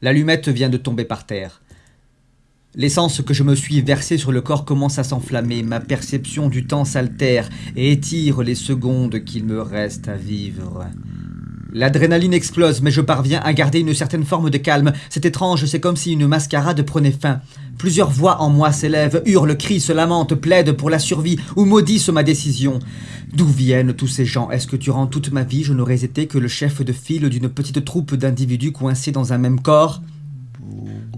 L'allumette vient de tomber par terre. L'essence que je me suis versée sur le corps commence à s'enflammer, ma perception du temps s'altère et étire les secondes qu'il me reste à vivre. L'adrénaline explose, mais je parviens à garder une certaine forme de calme. C'est étrange, c'est comme si une mascarade prenait fin. Plusieurs voix en moi s'élèvent, hurlent, crient, se lamentent, plaident pour la survie ou maudissent ma décision. D'où viennent tous ces gens? Est-ce que durant toute ma vie, je n'aurais été que le chef de file d'une petite troupe d'individus coincés dans un même corps?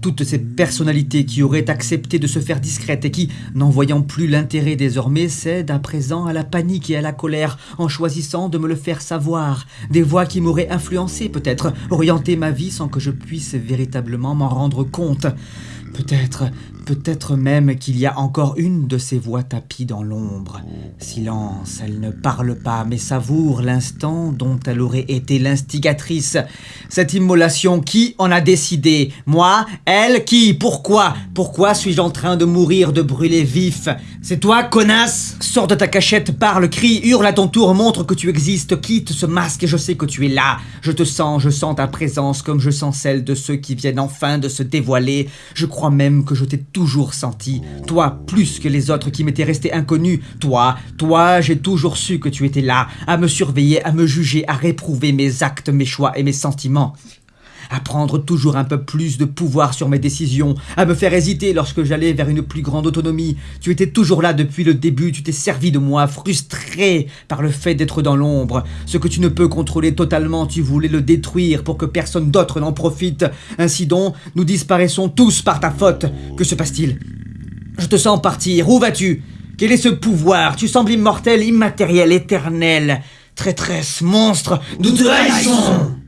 Toutes ces personnalités qui auraient accepté de se faire discrètes et qui, n'en voyant plus l'intérêt désormais, cèdent à présent à la panique et à la colère en choisissant de me le faire savoir. Des voix qui m'auraient influencé peut-être, orienté ma vie sans que je puisse véritablement m'en rendre compte. Peut-être, peut-être même qu'il y a encore une de ces voix tapies dans l'ombre. Silence, elle ne parle pas, mais savoure l'instant dont elle aurait été l'instigatrice. Cette immolation, qui en a décidé? Moi? Elle? Qui? Pourquoi? Pourquoi suis-je en train de mourir, de brûler vif? C'est toi, connasse? Sors de ta cachette, parle, crie, hurle à ton tour, montre que tu existes, quitte ce masque et je sais que tu es là. Je te sens, je sens ta présence comme je sens celle de ceux qui viennent enfin de se dévoiler. Je crois même que je t'ai toujours senti, toi plus que les autres qui m'étaient restés inconnus. Toi, toi, j'ai toujours su que tu étais là, à me surveiller, à me juger, à réprouver mes actes, mes choix et mes sentiments à prendre toujours un peu plus de pouvoir sur mes décisions, à me faire hésiter lorsque j'allais vers une plus grande autonomie. Tu étais toujours là depuis le début, tu t'es servi de moi, frustré par le fait d'être dans l'ombre. Ce que tu ne peux contrôler totalement, tu voulais le détruire pour que personne d'autre n'en profite. Ainsi donc, nous disparaissons tous par ta faute. Que se passe-t-il? Je te sens partir, où vas-tu? Quel est ce pouvoir? Tu sembles immortel, immatériel, éternel. Traîtresse, monstre, nous te haïssons